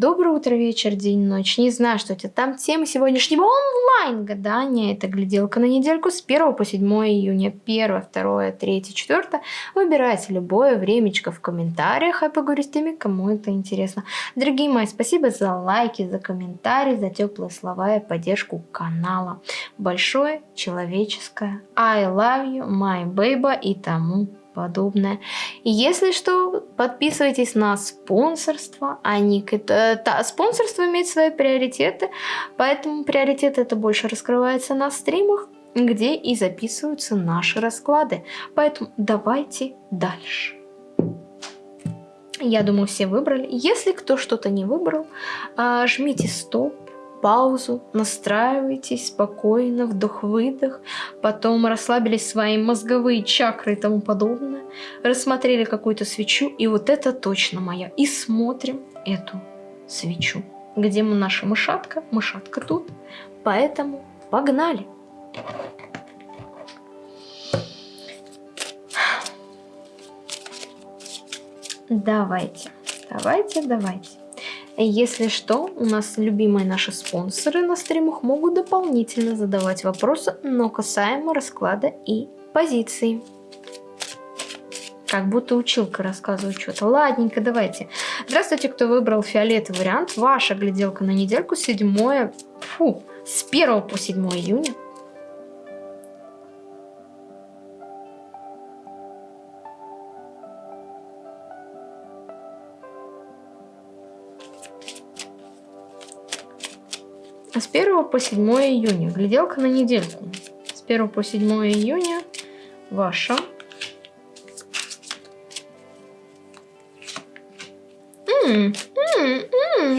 Доброе утро, вечер, день, ночь. Не знаю, что это там. Тема сегодняшнего онлайн-гадания. Это гляделка на недельку с 1 по 7 июня. 1, 2, 3, 4. Выбирайте любое времечко в комментариях, а поговорю с теми, кому это интересно. Дорогие мои, спасибо за лайки, за комментарии, за теплые слова и поддержку канала. Большое человеческое. I love you, my baby и тому подобное. И если что, подписывайтесь на спонсорство. Они, это, та, спонсорство имеет свои приоритеты, поэтому приоритет это больше раскрывается на стримах, где и записываются наши расклады. Поэтому давайте дальше. Я думаю, все выбрали. Если кто что-то не выбрал, а, жмите стоп, паузу, настраивайтесь спокойно, вдох-выдох, потом расслабились свои мозговые чакры и тому подобное, рассмотрели какую-то свечу, и вот это точно моя. И смотрим эту свечу. Где мы наша мышатка? Мышатка тут. Поэтому погнали! Давайте, давайте, давайте. Если что, у нас любимые наши спонсоры на стримах могут дополнительно задавать вопросы, но касаемо расклада и позиции. Как будто училка рассказывает что-то. Ладненько, давайте. Здравствуйте, кто выбрал фиолетовый вариант. Ваша гляделка на недельку 7, фу, с 1 по 7 июня с 1 по 7 июня. Гляделка на недельку. С 1 по 7 июня ваша. -м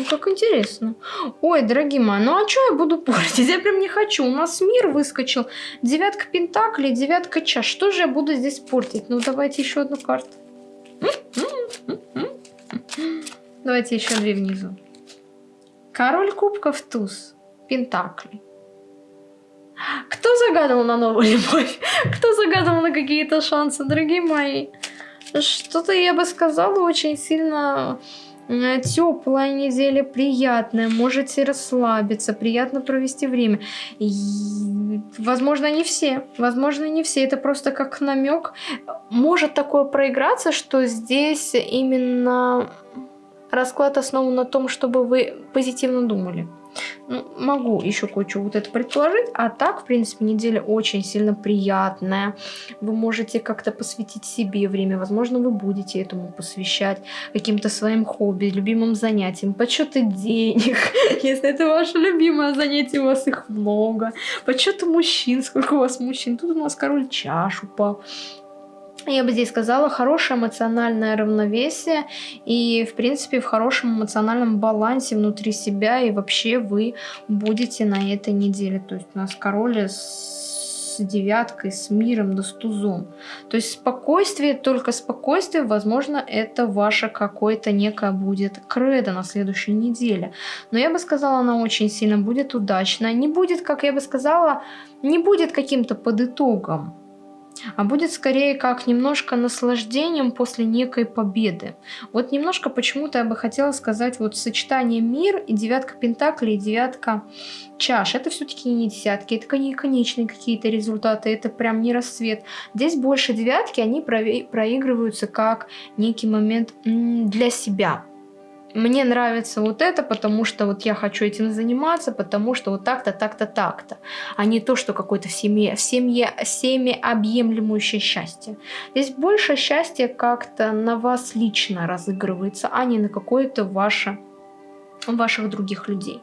как интересно. Ой, дорогие мои, ну а что я буду портить? Я прям не хочу. У нас мир выскочил. Девятка пентаклей, девятка чаш. Что же я буду здесь портить? Ну, давайте еще одну карту. Давайте еще две внизу. Король кубков туз. Пентаклей. Кто загадал на новую любовь? Кто загадал на какие-то шансы, дорогие мои? Что-то я бы сказала очень сильно э, теплая неделя, приятная, можете расслабиться, приятно провести время. И, возможно, не все, возможно, не все, это просто как намек. Может такое проиграться, что здесь именно расклад основан на том, чтобы вы позитивно думали. Ну, могу еще кое-что вот это предположить. А так, в принципе, неделя очень сильно приятная. Вы можете как-то посвятить себе время. Возможно, вы будете этому посвящать каким-то своим хобби, любимым занятиям, подсчеты денег. Если это ваше любимое занятие, у вас их много. Подсчеты мужчин, сколько у вас мужчин. Тут у нас король чаш упал я бы здесь сказала, хорошее эмоциональное равновесие и, в принципе, в хорошем эмоциональном балансе внутри себя, и вообще вы будете на этой неделе. То есть у нас король с девяткой, с миром, да с тузом. То есть спокойствие, только спокойствие, возможно, это ваше какое-то некое будет кредо на следующей неделе. Но я бы сказала, она очень сильно будет удачная. Не будет, как я бы сказала, не будет каким-то под итогом а будет скорее как немножко наслаждением после некой победы. Вот немножко почему-то я бы хотела сказать вот сочетание мир и девятка пентаклей и девятка чаш. Это все-таки не десятки, это не конечные какие-то результаты, это прям не рассвет. Здесь больше девятки, они проигрываются как некий момент для себя мне нравится вот это, потому что вот я хочу этим заниматься, потому что вот так-то, так-то, так-то, а не то, что какое-то в семье, в семье, семяобъемлемущее счастье. Здесь больше счастья как-то на вас лично разыгрывается, а не на какое-то ваше, ваших других людей.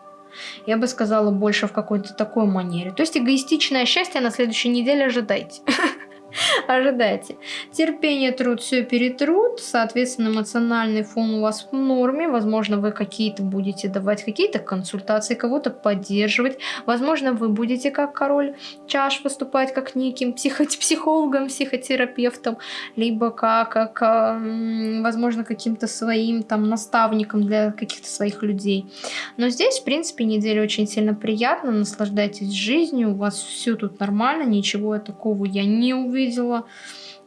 Я бы сказала больше в какой-то такой манере. То есть эгоистичное счастье на следующей неделе ожидайте. ожидайте. Терпение, труд, все перетрут. Соответственно, эмоциональный фон у вас в норме. Возможно, вы какие-то будете давать какие-то консультации, кого-то поддерживать. Возможно, вы будете как король чаш выступать как неким психо психологом, психотерапевтом, либо как, как возможно, каким-то своим там наставником для каких-то своих людей. Но здесь, в принципе, неделя очень сильно приятна. Наслаждайтесь жизнью. У вас все тут нормально. Ничего такого я не увижу увидела.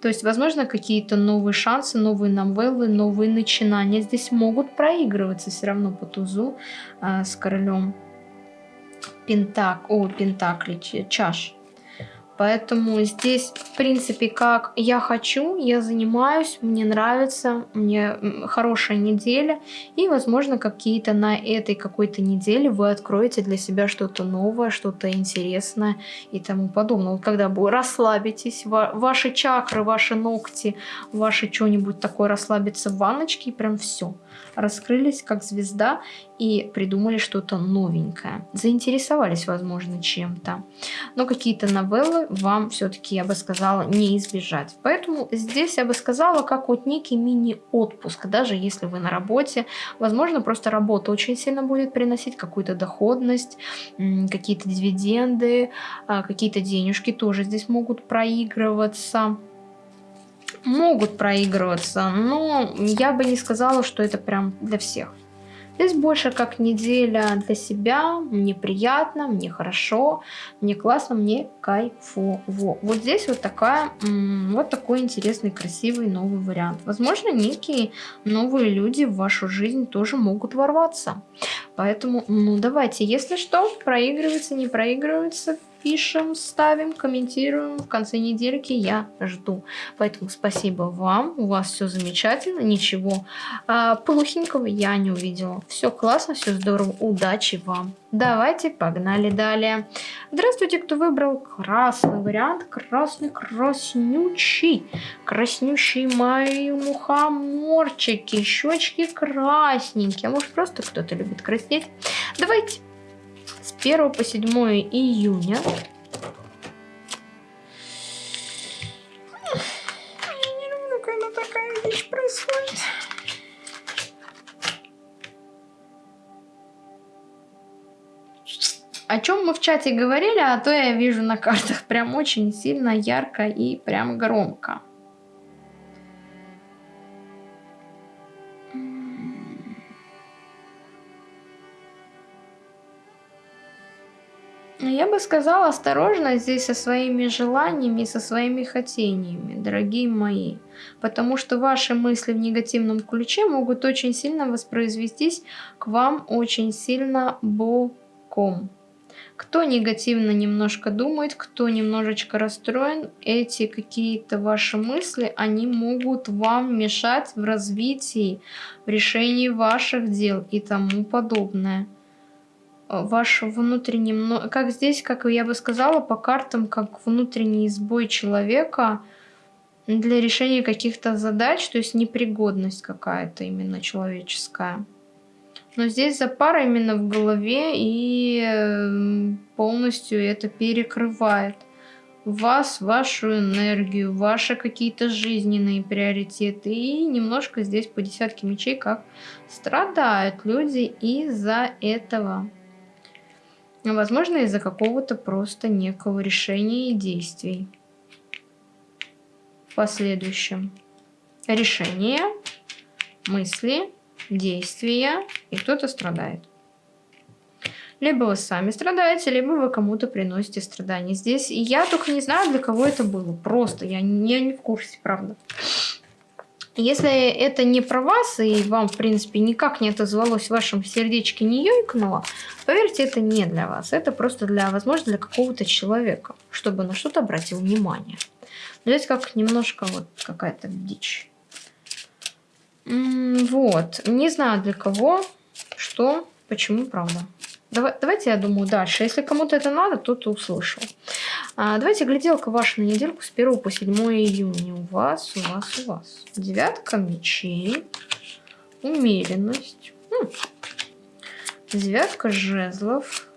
То есть, возможно, какие-то новые шансы, новые новеллы, новые начинания здесь могут проигрываться все равно по тузу э, с королем пентак, о, пентакли, чаш. Поэтому здесь, в принципе, как я хочу, я занимаюсь, мне нравится, мне хорошая неделя. И, возможно, какие-то на этой какой-то неделе вы откроете для себя что-то новое, что-то интересное и тому подобное. Вот когда вы расслабитесь, ваши чакры, ваши ногти, ваши что-нибудь такое расслабится в ванночке, и прям все. Раскрылись как звезда и придумали что-то новенькое. Заинтересовались, возможно, чем-то. Но какие-то новеллы вам все-таки, я бы сказала, не избежать. Поэтому здесь я бы сказала, как вот некий мини-отпуск, даже если вы на работе. Возможно, просто работа очень сильно будет приносить какую-то доходность, какие-то дивиденды, а, какие-то денежки тоже здесь могут проигрываться могут проигрываться, но я бы не сказала, что это прям для всех. Здесь больше как неделя для себя, мне приятно, мне хорошо, мне классно, мне кайфово. Вот здесь вот такая, вот такой интересный, красивый новый вариант. Возможно, некие новые люди в вашу жизнь тоже могут ворваться. Поэтому, ну давайте, если что, проигрывается, не проигрывается, пишем, ставим, комментируем. В конце недельки я жду. Поэтому спасибо вам. У вас все замечательно. Ничего а, плохенького я не увидела. Все классно, все здорово. Удачи вам. Давайте, погнали далее. Здравствуйте, кто выбрал красный вариант. Красный, краснючий. Краснющий мои мухоморчики. Щечки красненькие. А может просто кто-то любит краснеть. Давайте с 1 по 7 июня. Я не люблю, когда такая вещь происходит. О чем мы в чате говорили, а то я вижу на картах прям очень сильно, ярко и прям громко. Я бы сказала осторожно здесь со своими желаниями, со своими хотениями, дорогие мои. Потому что ваши мысли в негативном ключе могут очень сильно воспроизвестись к вам очень сильно боком. Кто негативно немножко думает, кто немножечко расстроен, эти какие-то ваши мысли, они могут вам мешать в развитии, в решении ваших дел и тому подобное ваш внутренний, как здесь, как я бы сказала, по картам, как внутренний сбой человека для решения каких-то задач, то есть непригодность какая-то именно человеческая. Но здесь запара именно в голове и эм, полностью это перекрывает вас, вашу энергию, ваши какие-то жизненные приоритеты. И немножко здесь по десятке мечей как страдают люди из-за этого. Возможно, из-за какого-то просто некого решения и действий. В последующем. Решение, мысли, действия, и кто-то страдает. Либо вы сами страдаете, либо вы кому-то приносите страдания. Здесь я только не знаю, для кого это было. Просто я не, я не в курсе, правда. Если это не про вас, и вам, в принципе, никак не отозвалось в вашем сердечке, не ёйкнуло, поверьте, это не для вас. Это просто для, возможно, для какого-то человека, чтобы на что-то обратил внимание. Здесь как немножко вот какая-то дичь. Вот. Не знаю для кого, что, почему, правда. Давай, давайте я думаю дальше. Если кому-то это надо, то ты услышал. А, давайте гляделка ваша на недельку с 1 по 7 июня. У вас, у вас, у вас. Девятка мечей. Умеренность. Хм. Девятка жезлов.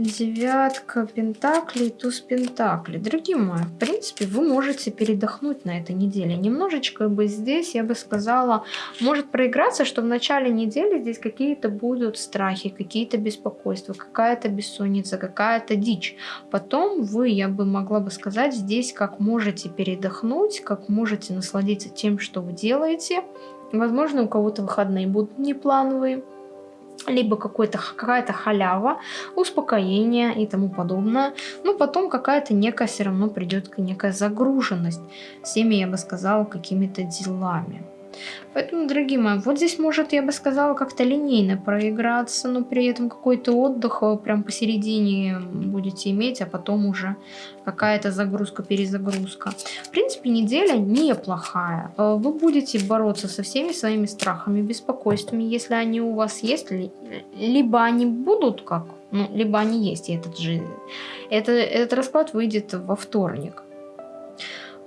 Девятка пентаклей, туз пентаклей. Дорогие мои, в принципе, вы можете передохнуть на этой неделе. Немножечко бы здесь, я бы сказала, может проиграться, что в начале недели здесь какие-то будут страхи, какие-то беспокойства, какая-то бессонница, какая-то дичь. Потом вы, я бы могла бы сказать, здесь как можете передохнуть, как можете насладиться тем, что вы делаете. Возможно, у кого-то выходные будут неплановые либо какая-то халява, успокоение и тому подобное. Но потом какая-то некая все равно придет некая загруженность всеми, я бы сказала, какими-то делами. Поэтому, дорогие мои, вот здесь может, я бы сказала, как-то линейно проиграться, но при этом какой-то отдых прям посередине будете иметь, а потом уже какая-то загрузка, перезагрузка. В принципе, неделя неплохая. Э, вы будете бороться со всеми своими страхами, беспокойствами, если они у вас есть, либо они будут как, ну, либо они есть, и этот же, это, этот расклад выйдет во вторник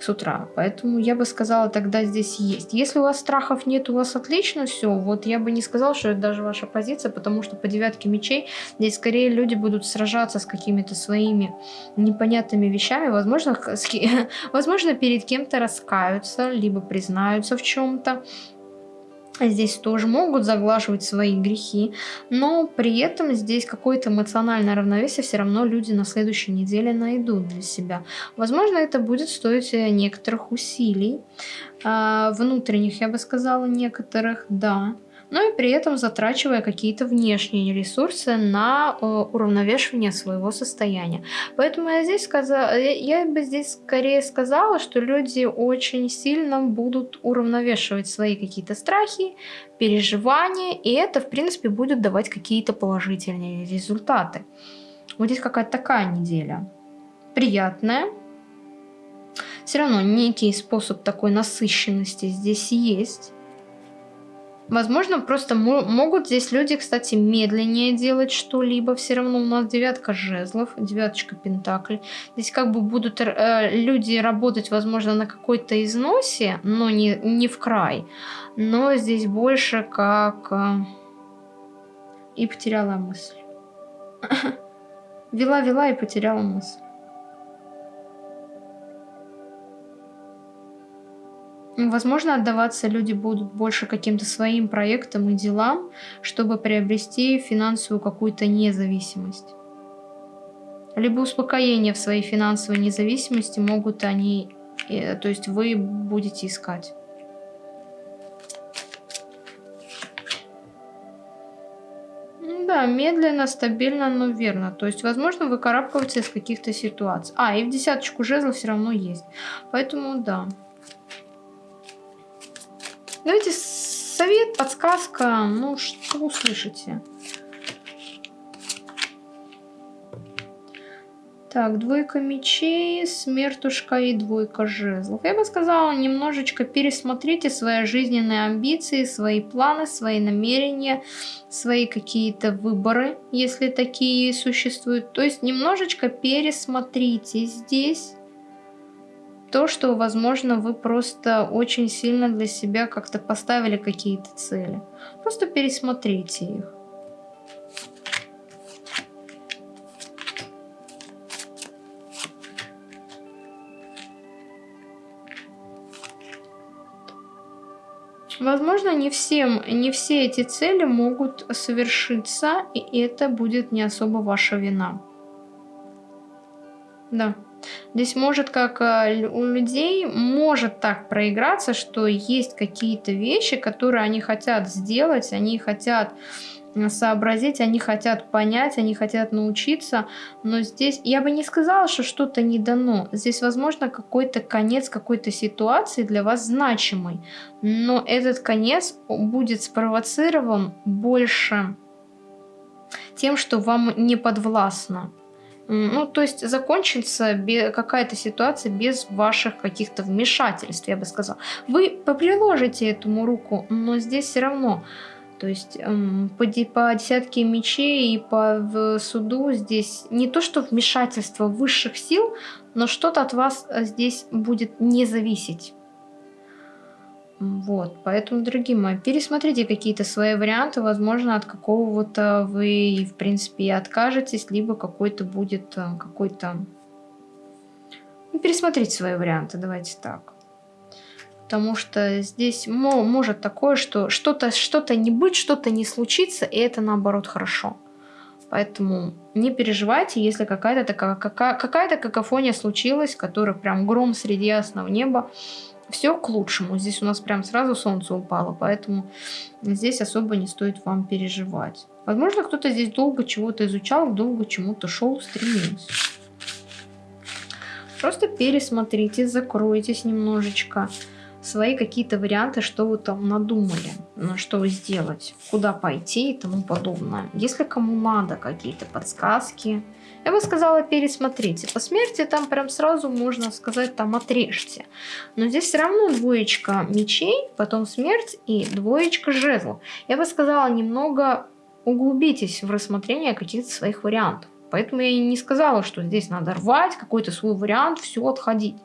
с утра. Поэтому я бы сказала, тогда здесь есть. Если у вас страхов нет, у вас отлично все. Вот я бы не сказала, что это даже ваша позиция, потому что по девятке мечей здесь скорее люди будут сражаться с какими-то своими непонятными вещами. Возможно, возможно перед кем-то раскаются, либо признаются в чем-то здесь тоже могут заглаживать свои грехи, но при этом здесь какое-то эмоциональное равновесие все равно люди на следующей неделе найдут для себя. Возможно, это будет стоить э, некоторых усилий, а, внутренних, я бы сказала, некоторых, да но и при этом затрачивая какие-то внешние ресурсы на э, уравновешивание своего состояния. Поэтому я здесь сказала, я бы здесь скорее сказала, что люди очень сильно будут уравновешивать свои какие-то страхи, переживания, и это, в принципе, будет давать какие-то положительные результаты. Вот здесь какая-то такая неделя. Приятная. Все равно некий способ такой насыщенности здесь есть. Возможно, просто могут здесь люди, кстати, медленнее делать что-либо. Все равно у нас девятка жезлов, девяточка пентаклей. Здесь как бы будут э, люди работать, возможно, на какой-то износе, но не, не в край. Но здесь больше как... Э, и потеряла мысль. Вела-вела и потеряла мысль. Возможно, отдаваться люди будут больше каким-то своим проектам и делам, чтобы приобрести финансовую какую-то независимость. Либо успокоение в своей финансовой независимости могут они, э, то есть вы будете искать. Да, медленно, стабильно, но верно. То есть, возможно, выкарабкиваться из каких-то ситуаций. А, и в десяточку жезлов все равно есть. Поэтому, да. Давайте совет, подсказка, ну что услышите. Так, двойка мечей, смертушка и двойка жезлов. Я бы сказала, немножечко пересмотрите свои жизненные амбиции, свои планы, свои намерения, свои какие-то выборы, если такие существуют. То есть немножечко пересмотрите здесь то, что, возможно, вы просто очень сильно для себя как-то поставили какие-то цели. Просто пересмотрите их. Возможно, не, всем, не все эти цели могут совершиться, и это будет не особо ваша вина. Да. Здесь может, как э, у людей, может так проиграться, что есть какие-то вещи, которые они хотят сделать, они хотят сообразить, они хотят понять, они хотят научиться, но здесь я бы не сказала, что что-то не дано. Здесь, возможно, какой-то конец какой-то ситуации для вас значимый, но этот конец будет спровоцирован больше тем, что вам не подвластно. Ну, то есть закончится какая-то ситуация без ваших каких-то вмешательств, я бы сказала. Вы приложите этому руку, но здесь все равно, то есть эм, по, по десятке мечей и по суду здесь не то, что вмешательство высших сил, но что-то от вас э, здесь будет не зависеть. Вот, поэтому, дорогие мои, пересмотрите какие-то свои варианты, возможно, от какого-то вы, в принципе, откажетесь, либо какой-то будет э, какой-то... Ну, пересмотрите свои варианты, давайте так. Потому что здесь может такое, что что-то что, -то, не быть, что-то не случится, и это наоборот хорошо. Поэтому не переживайте, если какая-то такая какая-то какофония случилась, которая прям гром среди ясного неба, все к лучшему. Здесь у нас прям сразу солнце упало, поэтому здесь особо не стоит вам переживать. Возможно, кто-то здесь долго чего-то изучал, долго чему-то шел, стремился. Просто пересмотрите, закройтесь немножечко свои какие-то варианты, что вы там надумали, на что сделать, куда пойти и тому подобное. Если кому надо какие-то подсказки, я бы сказала, пересмотрите. По смерти там прям сразу можно сказать, там отрежьте. Но здесь все равно двоечка мечей, потом смерть и двоечка жезлов. Я бы сказала, немного углубитесь в рассмотрение каких-то своих вариантов. Поэтому я и не сказала, что здесь надо рвать какой-то свой вариант, все отходить.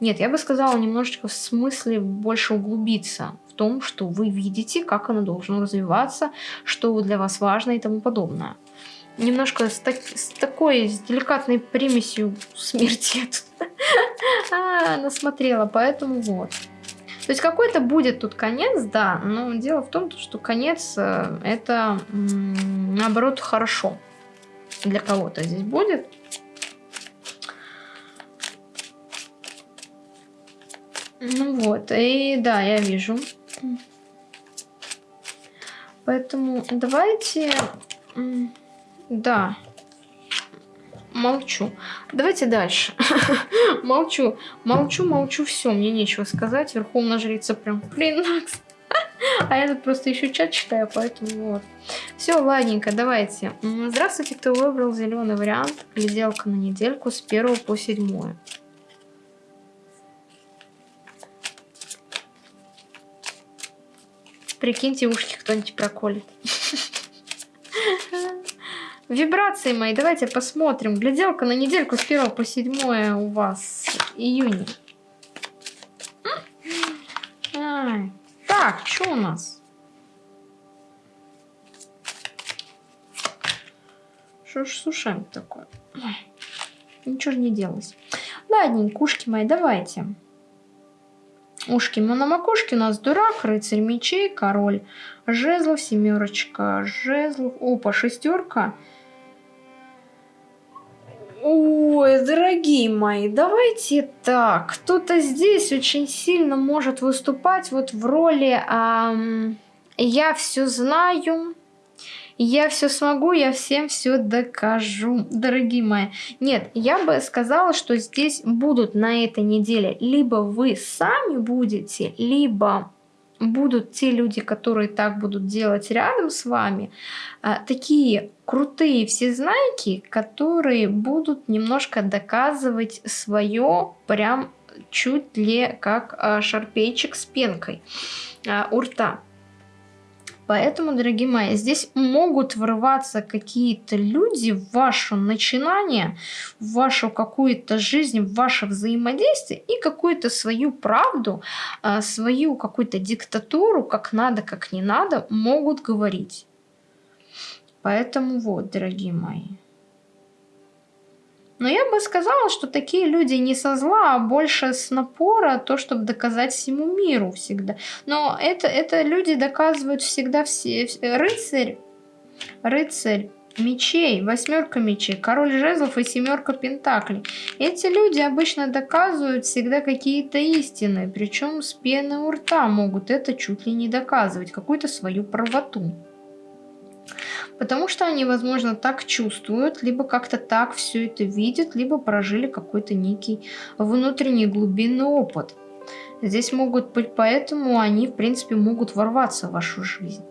Нет, я бы сказала немножечко в смысле больше углубиться в том, что вы видите, как оно должно развиваться, что для вас важно и тому подобное. Немножко с, так, с такой, с деликатной примесью смерти а, насмотрела, поэтому вот. То есть какой-то будет тут конец, да, но дело в том, что конец э, это наоборот хорошо для кого-то здесь будет. Ну вот, и да, я вижу. Поэтому давайте... Да. Молчу. Давайте дальше. молчу. Молчу, молчу, все, мне нечего сказать. Верховная жрица прям, блин, а я тут просто еще чат читаю, поэтому вот. Все, ладненько, давайте. Здравствуйте, кто выбрал зеленый вариант. Гляделка на недельку с 1 по 7. Прикиньте, ушки кто-нибудь проколет. Вибрации мои, давайте посмотрим. Гляделка на недельку с 1 по 7 у вас июня. Так, что у нас? Что ж с такое? Ой, ничего же не делалось. Ладненько, ушки мои, давайте. Ушки на макушке у нас дурак, рыцарь мечей, король жезлов, семерочка жезлов, опа, шестерка. Ой, дорогие мои, давайте так. Кто-то здесь очень сильно может выступать вот в роли эм, «я все знаю», я все смогу, я всем все докажу, дорогие мои. Нет, я бы сказала, что здесь будут на этой неделе либо вы сами будете, либо будут те люди, которые так будут делать рядом с вами, а, такие крутые всезнайки, которые будут немножко доказывать свое прям чуть ли как а, шарпейчик с пенкой а, у рта. Поэтому, дорогие мои, здесь могут врываться какие-то люди в ваше начинание, в вашу какую-то жизнь, в ваше взаимодействие и какую-то свою правду, а, свою какую-то диктатуру, как надо, как не надо, могут говорить. Поэтому вот, дорогие мои. Но я бы сказала, что такие люди не со зла, а больше с напора, то, чтобы доказать всему миру всегда. Но это, это люди доказывают всегда все. Рыцарь, рыцарь мечей, восьмерка мечей, король жезлов и семерка пентаклей. Эти люди обычно доказывают всегда какие-то истины, причем с пены у рта могут это чуть ли не доказывать, какую-то свою правоту. Потому что они, возможно, так чувствуют, либо как-то так все это видят, либо прожили какой-то некий внутренний глубинный опыт. Здесь могут быть, поэтому они, в принципе, могут ворваться в вашу жизнь.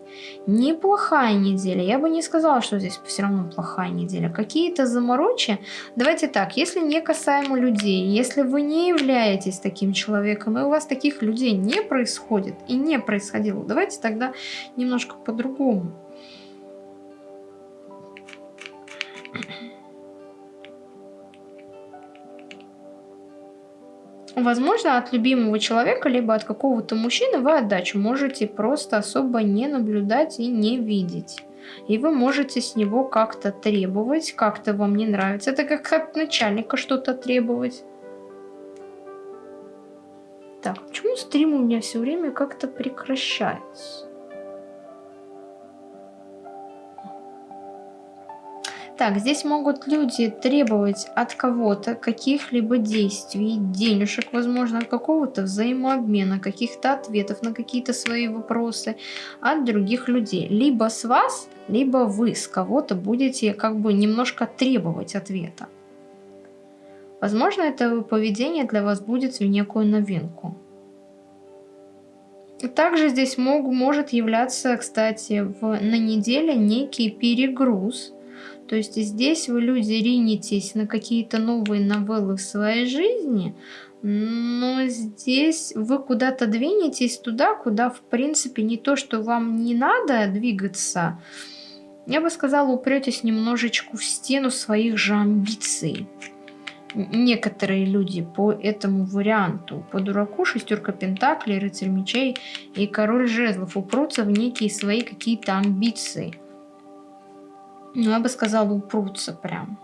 Неплохая неделя. Я бы не сказала, что здесь все равно плохая неделя. Какие-то заморочи. Давайте так, если не касаемо людей, если вы не являетесь таким человеком, и у вас таких людей не происходит и не происходило, давайте тогда немножко по-другому. Возможно, от любимого человека, либо от какого-то мужчины вы отдачу можете просто особо не наблюдать и не видеть. И вы можете с него как-то требовать, как-то вам не нравится. Это как от начальника что-то требовать. Так, почему стрим у меня все время как-то прекращается? Так, здесь могут люди требовать от кого-то каких-либо действий, денежек, возможно, какого-то взаимообмена, каких-то ответов на какие-то свои вопросы от других людей. Либо с вас, либо вы с кого-то будете как бы немножко требовать ответа. Возможно, это поведение для вас будет в некую новинку. Также здесь мог, может являться, кстати, в, на неделе некий перегруз. То есть здесь вы, люди, ринетесь на какие-то новые новеллы в своей жизни, но здесь вы куда-то двинетесь туда, куда, в принципе, не то, что вам не надо двигаться, я бы сказала, упретесь немножечко в стену своих же амбиций некоторые люди по этому варианту. По дураку шестерка пентаклей, рыцарь мечей и король жезлов упрутся в некие свои какие-то амбиции. Ну, я бы сказала, упрутся прям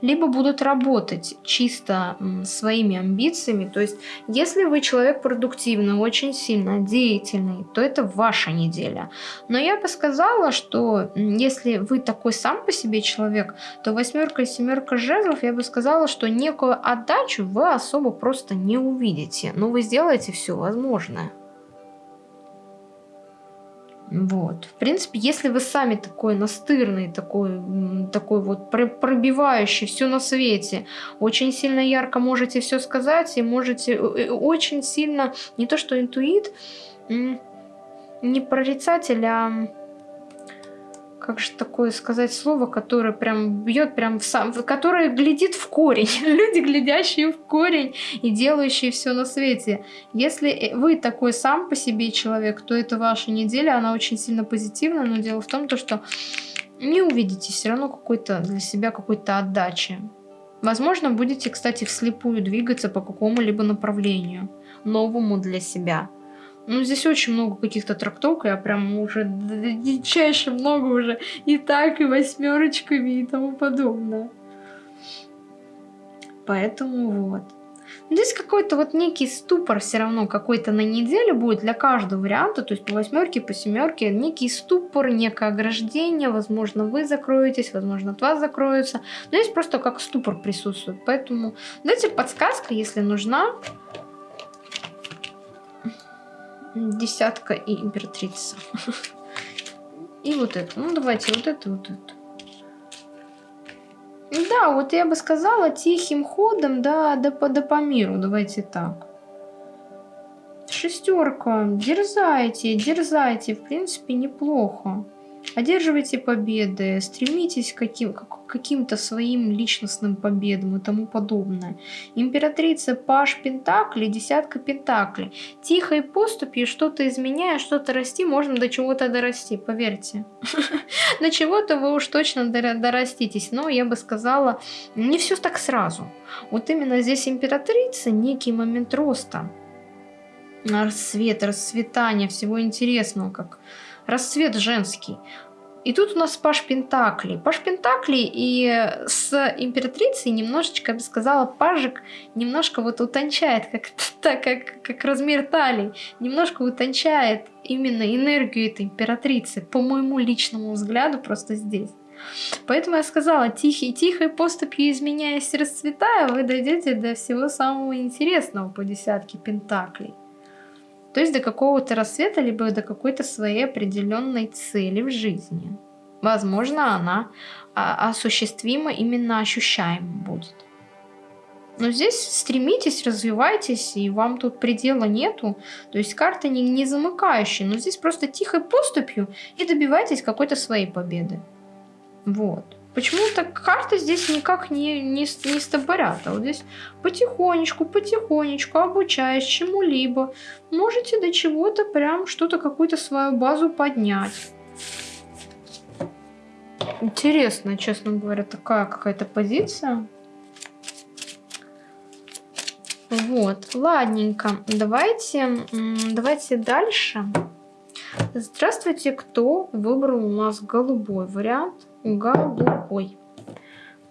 либо будут работать чисто своими амбициями. То есть, если вы человек продуктивный, очень сильно деятельный, то это ваша неделя. Но я бы сказала, что если вы такой сам по себе человек, то восьмерка и семерка жезлов, я бы сказала, что некую отдачу вы особо просто не увидите. Но вы сделаете все возможное. Вот. В принципе, если вы сами такой настырный, такой, такой вот пробивающий все на свете, очень сильно ярко можете все сказать и можете э, э, очень сильно, не то что интуит, не прорицатель, а как же такое сказать слово, которое прям бьет прям в сам, которое глядит в корень. Люди, глядящие в корень и делающие все на свете. Если э, вы такой сам по себе человек, то это ваша неделя, она очень сильно позитивна, но дело в том, то, что не увидите все равно какой-то для себя какой-то отдачи. Возможно, будете, кстати, вслепую двигаться по какому-либо направлению, новому для себя. Ну, здесь очень много каких-то трактовок, я прям уже дичайше много уже. И так, и восьмерочками и тому подобное. Поэтому вот. Здесь какой-то вот некий ступор все равно какой-то на неделю будет для каждого варианта, то есть по восьмерке, по семерке, некий ступор, некое ограждение, возможно вы закроетесь, возможно от вас закроются, но здесь просто как ступор присутствует, поэтому дайте подсказка, если нужна, десятка и императрица. И вот это. Ну, давайте вот это, вот это. Да, вот я бы сказала тихим ходом, да, да по, да по миру. Давайте так. Шестерка. Дерзайте, дерзайте. В принципе, неплохо. Одерживайте победы, стремитесь к каким, каким-то своим личностным победам и тому подобное. Императрица Паш Пентакли, десятка Пентаклей. Тихой поступью, что-то изменяя, что-то расти, можно до чего-то дорасти, поверьте. До чего-то вы уж точно дораститесь, но я бы сказала, не все так сразу. Вот именно здесь императрица, некий момент роста, рассвет, расцветания, всего интересного, как расцвет женский. И тут у нас Паш Пентакли. Паш Пентакли и с императрицей немножечко, я бы сказала, пажик немножко вот утончает, как, так, как, как размер талии, немножко утончает именно энергию этой императрицы, по моему личному взгляду, просто здесь. Поэтому я сказала, тихий, тихой поступью изменяясь расцветая, вы дойдете до всего самого интересного по десятке пентаклей. То есть до какого-то рассвета, либо до какой-то своей определенной цели в жизни. Возможно, она а, осуществима именно ощущаема будет. Но здесь стремитесь, развивайтесь, и вам тут предела нету. То есть карта не, не замыкающая, но здесь просто тихой поступью и добивайтесь какой-то своей победы. Вот. Почему-то карты здесь никак не, не, не стопорят. А вот здесь потихонечку, потихонечку, обучаясь чему-либо, можете до чего-то прям что-то, какую-то свою базу поднять. Интересно, честно говоря, такая какая-то позиция. Вот, ладненько. Давайте, давайте дальше. Здравствуйте, кто выбрал у нас голубой вариант? Голубой.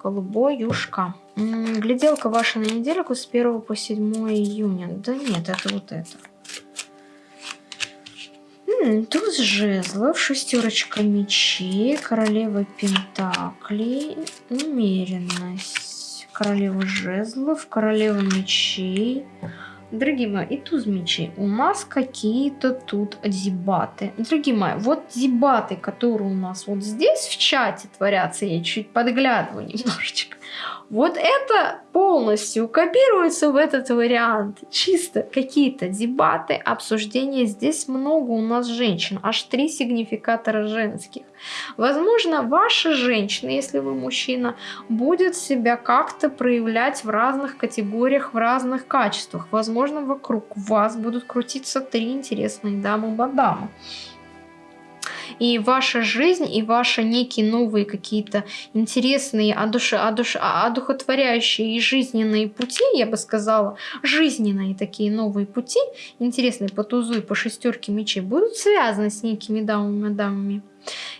Голубоюшка. Гляделка ваша на недельку с 1 по 7 июня. Да нет, это вот это. Туз жезлов, шестерочка мечей, королева пентаклей, умеренность, королева жезлов, королева мечей. Дорогие мои, и туз мечей. У нас какие-то тут дебаты. Дорогие мои, вот дебаты, которые у нас вот здесь в чате творятся, я чуть подглядываю немножечко. Вот это полностью копируется в этот вариант. Чисто какие-то дебаты, обсуждения. Здесь много у нас женщин, аж три сигнификатора женских. Возможно, ваша женщина, если вы мужчина, будет себя как-то проявлять в разных категориях, в разных качествах. Возможно, вокруг вас будут крутиться три интересные дамы-мадамы и ваша жизнь, и ваши некие новые какие-то интересные, одуш... Одуш... одухотворяющие и жизненные пути, я бы сказала, жизненные такие новые пути, интересные по тузу и по шестерке мечей, будут связаны с некими дамами-дамами.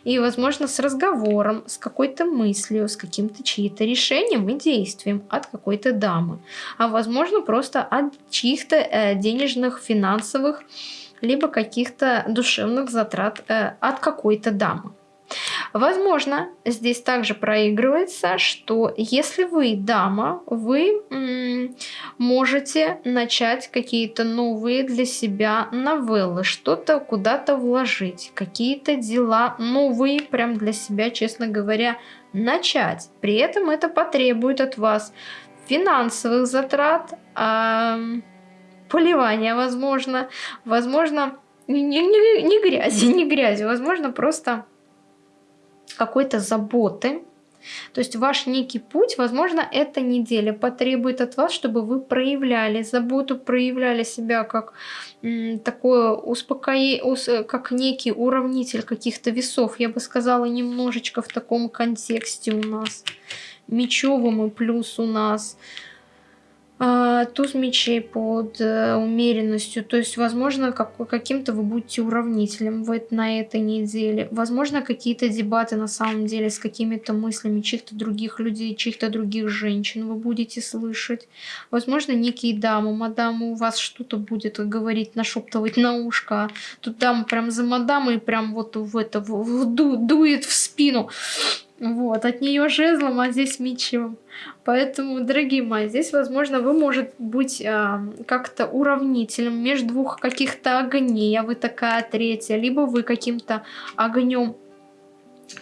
И, возможно, с разговором, с какой-то мыслью, с каким-то чьим-то решением и действием от какой-то дамы. А, возможно, просто от чьих-то э, денежных, финансовых либо каких-то душевных затрат э, от какой-то дамы. Возможно, здесь также проигрывается, что если вы дама, вы можете начать какие-то новые для себя новеллы, что-то куда-то вложить, какие-то дела новые прям для себя, честно говоря, начать. При этом это потребует от вас финансовых затрат, э, поливания, возможно, возможно, не, не, не грязи, не грязи, возможно, просто какой-то заботы. То есть ваш некий путь, возможно, эта неделя потребует от вас, чтобы вы проявляли заботу, проявляли себя как такое успокоение, как некий уравнитель каких-то весов. Я бы сказала, немножечко в таком контексте у нас. Мечевым и плюс у нас туз мечей под э, умеренностью. То есть, возможно, как, каким-то вы будете уравнителем в, на этой неделе. Возможно, какие-то дебаты на самом деле с какими-то мыслями чьих-то других людей, чьих-то других женщин вы будете слышать. Возможно, некие дамы, мадамы у вас что-то будет говорить, нашептывать на ушко. Тут дама прям за мадамой прям вот в это в, в, ду, дует в спину. Вот, от нее жезлом, а здесь мечом. Поэтому, дорогие мои, здесь, возможно, вы можете быть э, как-то уравнителем между двух каких-то огней, а вы такая третья, либо вы каким-то огнем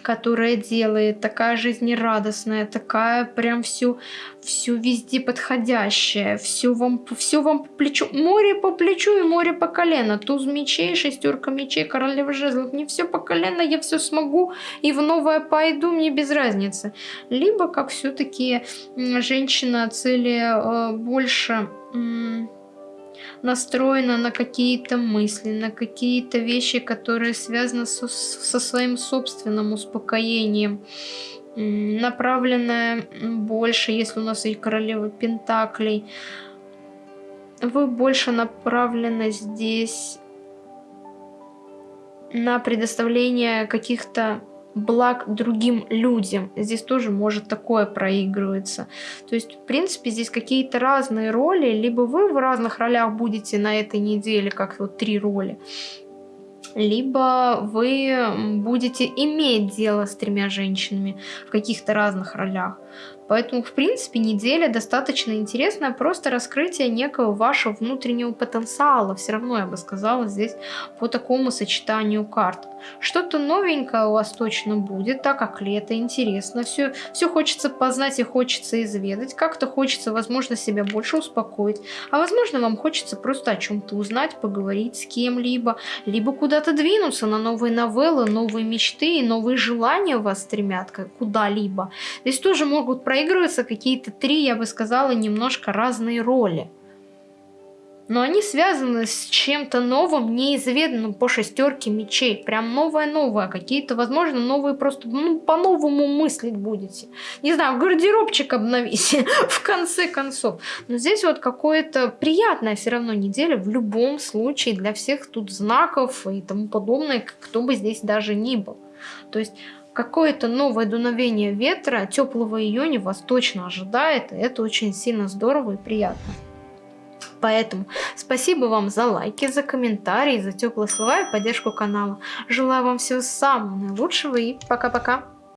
которая делает, такая жизнерадостная, такая прям всю, всю везде подходящая, все вам, все вам по плечу, море по плечу и море по колено, туз мечей, шестерка мечей, королева жезлов, мне все по колено, я все смогу и в новое пойду, мне без разницы. Либо как все-таки женщина цели э, больше настроена на какие-то мысли, на какие-то вещи, которые связаны со, со своим собственным успокоением, направленная больше, если у нас есть королева Пентаклей, вы больше направлены здесь на предоставление каких-то благ другим людям. Здесь тоже может такое проигрываться. То есть, в принципе, здесь какие-то разные роли. Либо вы в разных ролях будете на этой неделе, как вот три роли, либо вы будете иметь дело с тремя женщинами в каких-то разных ролях. Поэтому, в принципе, неделя достаточно интересная, просто раскрытие некого вашего внутреннего потенциала. Все равно, я бы сказала, здесь по такому сочетанию карт. Что-то новенькое у вас точно будет, так как лето, интересно. Все, все хочется познать и хочется изведать. Как-то хочется, возможно, себя больше успокоить. А возможно, вам хочется просто о чем-то узнать, поговорить с кем-либо. Либо куда-то двинуться на новые новеллы, новые мечты и новые желания вас стремят куда-либо. Здесь тоже могут проигрываются какие-то три, я бы сказала, немножко разные роли. Но они связаны с чем-то новым, неизведанным по шестерке мечей. Прям новое-новое. Какие-то, возможно, новые просто ну, по-новому мыслить будете. Не знаю, гардеробчик обновите в конце концов. Но здесь вот какое-то приятная все равно неделя в любом случае для всех тут знаков и тому подобное, кто бы здесь даже ни был. То есть какое-то новое дуновение ветра теплого июня вас точно ожидает, и это очень сильно здорово и приятно. Поэтому спасибо вам за лайки, за комментарии, за теплые слова и поддержку канала. Желаю вам всего самого наилучшего и пока-пока.